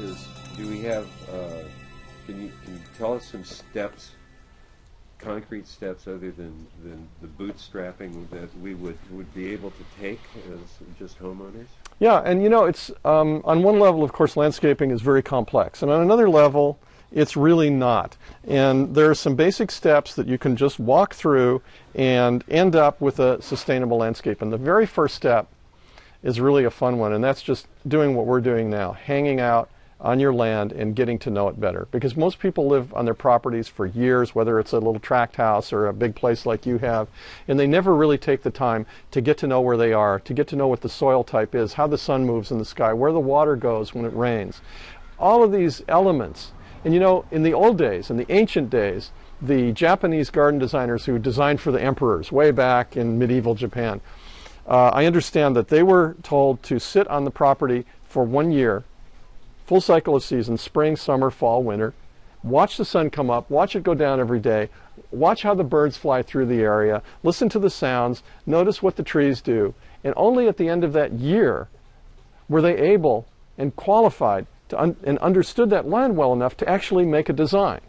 is, do we have, uh, can you, can you tell us some steps, concrete steps other than, than the bootstrapping that we would, would be able to take as just homeowners? Yeah, and you know, it's um, on one level, of course, landscaping is very complex, and on another level, it's really not. And there are some basic steps that you can just walk through and end up with a sustainable landscape. And the very first step is really a fun one, and that's just doing what we're doing now, hanging out on your land and getting to know it better. Because most people live on their properties for years, whether it's a little tract house or a big place like you have, and they never really take the time to get to know where they are, to get to know what the soil type is, how the sun moves in the sky, where the water goes when it rains. All of these elements. And you know, in the old days, in the ancient days, the Japanese garden designers who designed for the emperors way back in medieval Japan, uh, I understand that they were told to sit on the property for one year full cycle of seasons, spring, summer, fall, winter. Watch the sun come up, watch it go down every day, watch how the birds fly through the area, listen to the sounds, notice what the trees do. And only at the end of that year were they able and qualified un and understood that land well enough to actually make a design.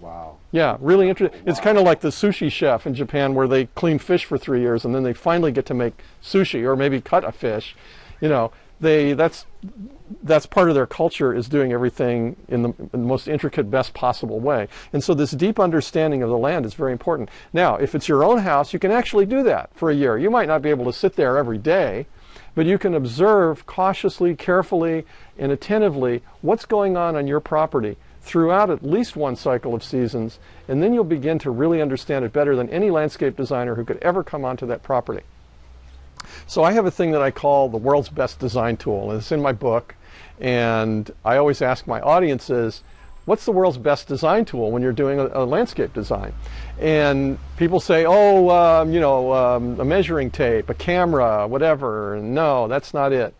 Wow. Yeah, really interesting. Wow. It's kind of like the sushi chef in Japan where they clean fish for three years and then they finally get to make sushi or maybe cut a fish. You know, they that's that's part of their culture is doing everything in the, in the, most intricate, best possible way. And so this deep understanding of the land is very important. Now, if it's your own house, you can actually do that for a year. You might not be able to sit there every day, but you can observe cautiously, carefully, and attentively what's going on on your property throughout at least one cycle of seasons, and then you'll begin to really understand it better than any landscape designer who could ever come onto that property. So I have a thing that I call the world's best design tool, and it's in my book. And I always ask my audiences, what's the world's best design tool when you're doing a, a landscape design? And people say, oh, um, you know, um, a measuring tape, a camera, whatever. No, that's not it.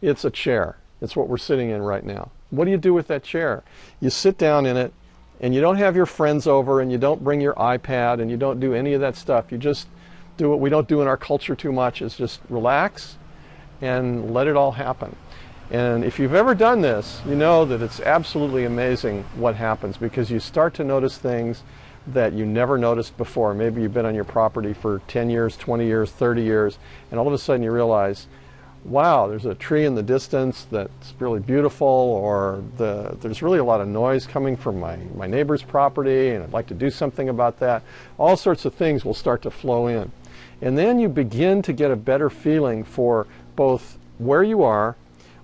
It's a chair. It's what we're sitting in right now. What do you do with that chair? You sit down in it, and you don't have your friends over, and you don't bring your iPad, and you don't do any of that stuff. You just do what we don't do in our culture too much is just relax and let it all happen. And if you've ever done this, you know that it's absolutely amazing what happens because you start to notice things that you never noticed before. Maybe you've been on your property for 10 years, 20 years, 30 years, and all of a sudden you realize, wow, there's a tree in the distance that's really beautiful, or the, there's really a lot of noise coming from my, my neighbor's property, and I'd like to do something about that. All sorts of things will start to flow in. And then you begin to get a better feeling for both where you are,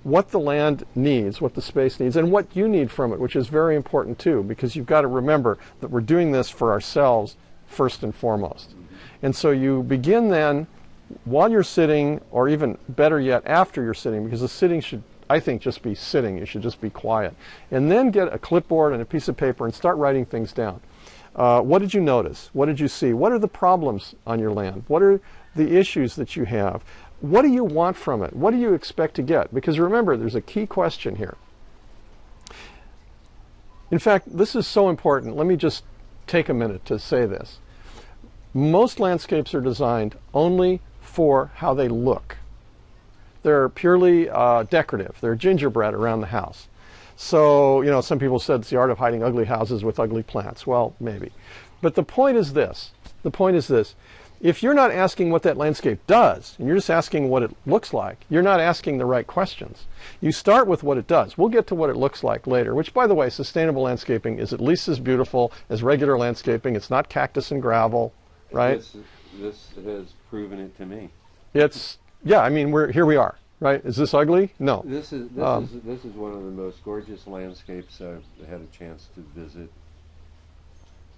what the land needs, what the space needs, and what you need from it, which is very important too, because you've got to remember that we're doing this for ourselves first and foremost. And so you begin then, while you're sitting, or even better yet, after you're sitting, because the sitting should, I think, just be sitting. You should just be quiet. And then get a clipboard and a piece of paper and start writing things down. Uh, what did you notice? What did you see? What are the problems on your land? What are the issues that you have? What do you want from it? What do you expect to get? Because remember, there's a key question here. In fact, this is so important. Let me just take a minute to say this. Most landscapes are designed only for how they look. They're purely uh, decorative. They're gingerbread around the house. So, you know, some people said it's the art of hiding ugly houses with ugly plants. Well, maybe. But the point is this. The point is this. If you're not asking what that landscape does, and you're just asking what it looks like, you're not asking the right questions. You start with what it does. We'll get to what it looks like later, which, by the way, sustainable landscaping is at least as beautiful as regular landscaping. It's not cactus and gravel, right? This, this has proven it to me. It's, yeah, I mean, we're, here we are right? Is this ugly? No. This is this um, is this is one of the most gorgeous landscapes I've had a chance to visit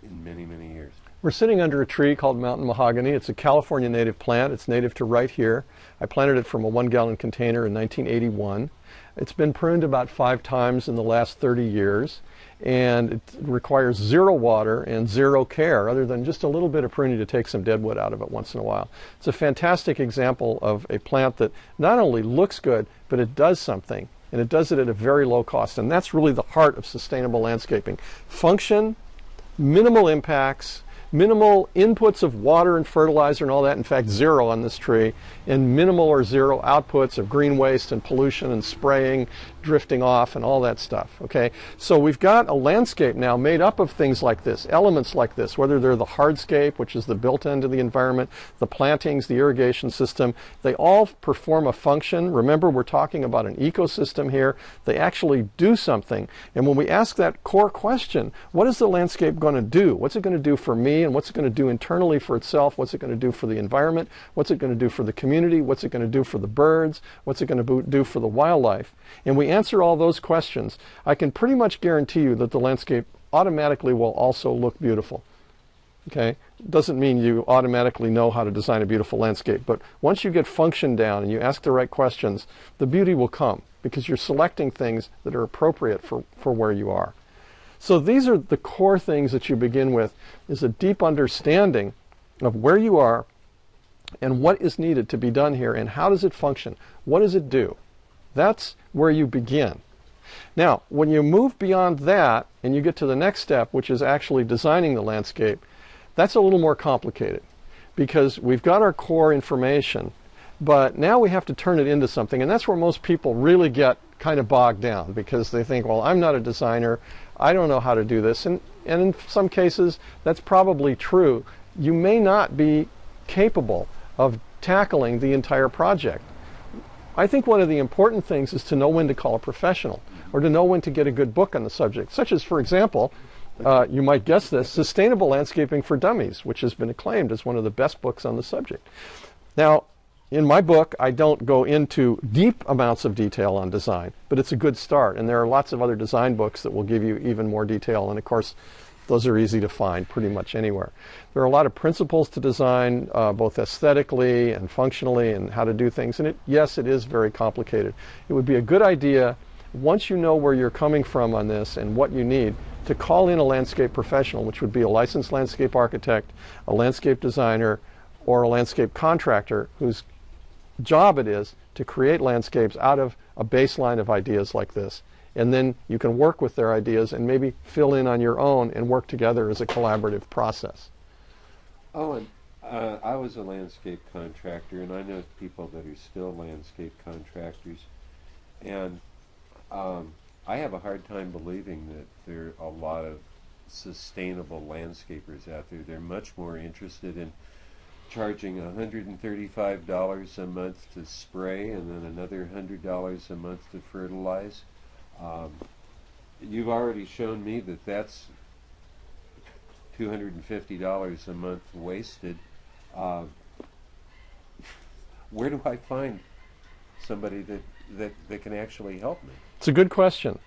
in many many years. We're sitting under a tree called mountain mahogany. It's a California native plant. It's native to right here. I planted it from a one gallon container in 1981. It's been pruned about five times in the last 30 years and it requires zero water and zero care other than just a little bit of pruning to take some dead wood out of it once in a while. It's a fantastic example of a plant that not only looks good, but it does something and it does it at a very low cost. And that's really the heart of sustainable landscaping. Function, minimal impacts, minimal inputs of water and fertilizer and all that, in fact, zero on this tree, and minimal or zero outputs of green waste and pollution and spraying, drifting off, and all that stuff. Okay, so we've got a landscape now made up of things like this, elements like this, whether they're the hardscape, which is the built of the environment, the plantings, the irrigation system, they all perform a function. Remember, we're talking about an ecosystem here. They actually do something. And when we ask that core question, what is the landscape going to do? What's it going to do for me? And what's it going to do internally for itself? What's it going to do for the environment? What's it going to do for the community? What's it going to do for the birds? What's it going to do for the wildlife? And we answer all those questions. I can pretty much guarantee you that the landscape automatically will also look beautiful. Okay? Doesn't mean you automatically know how to design a beautiful landscape, but once you get function down and you ask the right questions, the beauty will come because you're selecting things that are appropriate for, for where you are. So these are the core things that you begin with is a deep understanding of where you are and what is needed to be done here and how does it function? What does it do? That's where you begin. Now, when you move beyond that and you get to the next step, which is actually designing the landscape, that's a little more complicated because we've got our core information, but now we have to turn it into something. And that's where most people really get kind of bogged down because they think, well, I'm not a designer. I don't know how to do this. And, and in some cases, that's probably true. You may not be capable of tackling the entire project. I think one of the important things is to know when to call a professional or to know when to get a good book on the subject, such as, for example, uh, you might guess this, Sustainable Landscaping for Dummies, which has been acclaimed as one of the best books on the subject. Now, in my book, I don't go into deep amounts of detail on design, but it's a good start. And there are lots of other design books that will give you even more detail. And of course, those are easy to find pretty much anywhere. There are a lot of principles to design, uh, both aesthetically and functionally, and how to do things. And it, yes, it is very complicated. It would be a good idea, once you know where you're coming from on this and what you need, to call in a landscape professional, which would be a licensed landscape architect, a landscape designer, or a landscape contractor whose job it is to create landscapes out of a baseline of ideas like this. And then you can work with their ideas and maybe fill in on your own and work together as a collaborative process. Oh, and uh, I was a landscape contractor, and I know people that are still landscape contractors. And um, I have a hard time believing that there are a lot of sustainable landscapers out there. They're much more interested in charging $135 a month to spray and then another $100 a month to fertilize. Um, you've already shown me that that's $250 a month wasted. Uh, where do I find somebody that, that, that can actually help me? It's a good question.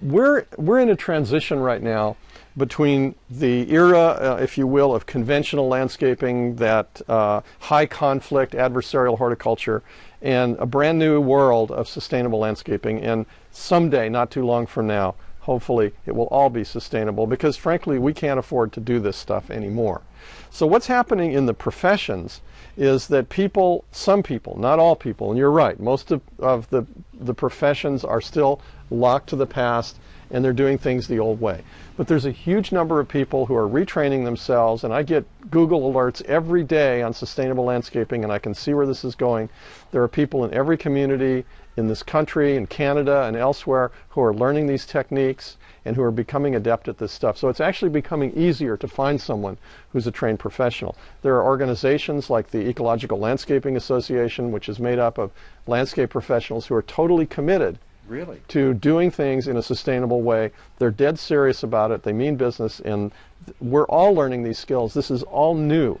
We're, we're in a transition right now between the era, uh, if you will, of conventional landscaping, that uh, high conflict adversarial horticulture, and a brand new world of sustainable landscaping. And someday, not too long from now, hopefully it will all be sustainable because frankly we can't afford to do this stuff anymore. So what's happening in the professions is that people, some people, not all people, and you're right, most of, of the, the professions are still locked to the past and they're doing things the old way. But there's a huge number of people who are retraining themselves, and I get Google alerts every day on sustainable landscaping, and I can see where this is going. There are people in every community in this country, in Canada, and elsewhere who are learning these techniques and who are becoming adept at this stuff. So it's actually becoming easier to find someone who's a trained professional. There are organizations like the Ecological Landscaping Association, which is made up of landscape professionals who are totally committed Really? To doing things in a sustainable way. They're dead serious about it. They mean business, and we're all learning these skills. This is all new.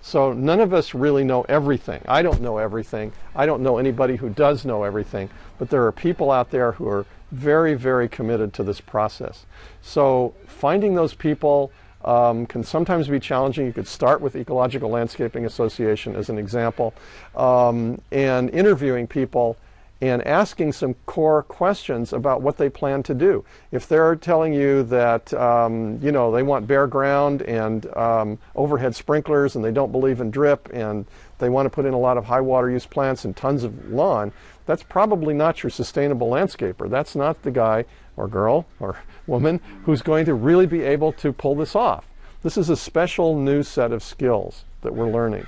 So none of us really know everything. I don't know everything. I don't know anybody who does know everything. But there are people out there who are very, very committed to this process. So finding those people um, can sometimes be challenging. You could start with Ecological Landscaping Association as an example, um, and interviewing people and asking some core questions about what they plan to do. If they're telling you that um, you know they want bare ground and um, overhead sprinklers and they don't believe in drip and they want to put in a lot of high water use plants and tons of lawn, that's probably not your sustainable landscaper. That's not the guy or girl or woman who's going to really be able to pull this off. This is a special new set of skills that we're learning.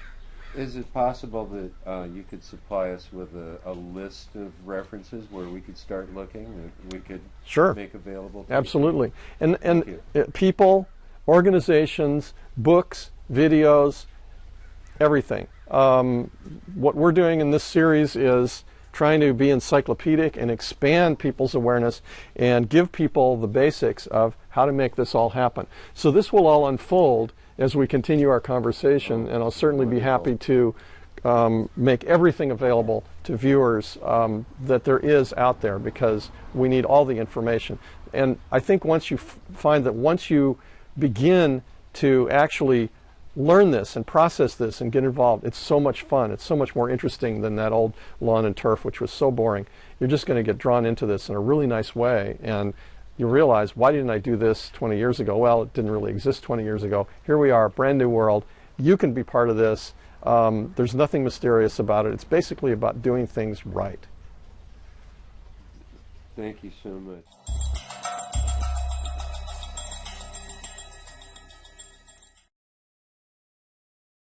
Is it possible that uh, you could supply us with a, a list of references where we could start looking that we could Sure. make available? To Absolutely. And and uh, people, organizations, books, videos, everything. Um, what we're doing in this series is trying to be encyclopedic and expand people's awareness and give people the basics of how to make this all happen. So this will all unfold as we continue our conversation, and I'll certainly be happy to um, make everything available to viewers um, that there is out there because we need all the information. And I think once you find that once you begin to actually learn this and process this and get involved, it's so much fun. It's so much more interesting than that old lawn and turf, which was so boring. You're just going to get drawn into this in a really nice way. And you realize, why didn't I do this 20 years ago? Well, it didn't really exist 20 years ago. Here we are, brand new world. You can be part of this. Um, there's nothing mysterious about it. It's basically about doing things right. Thank you so much.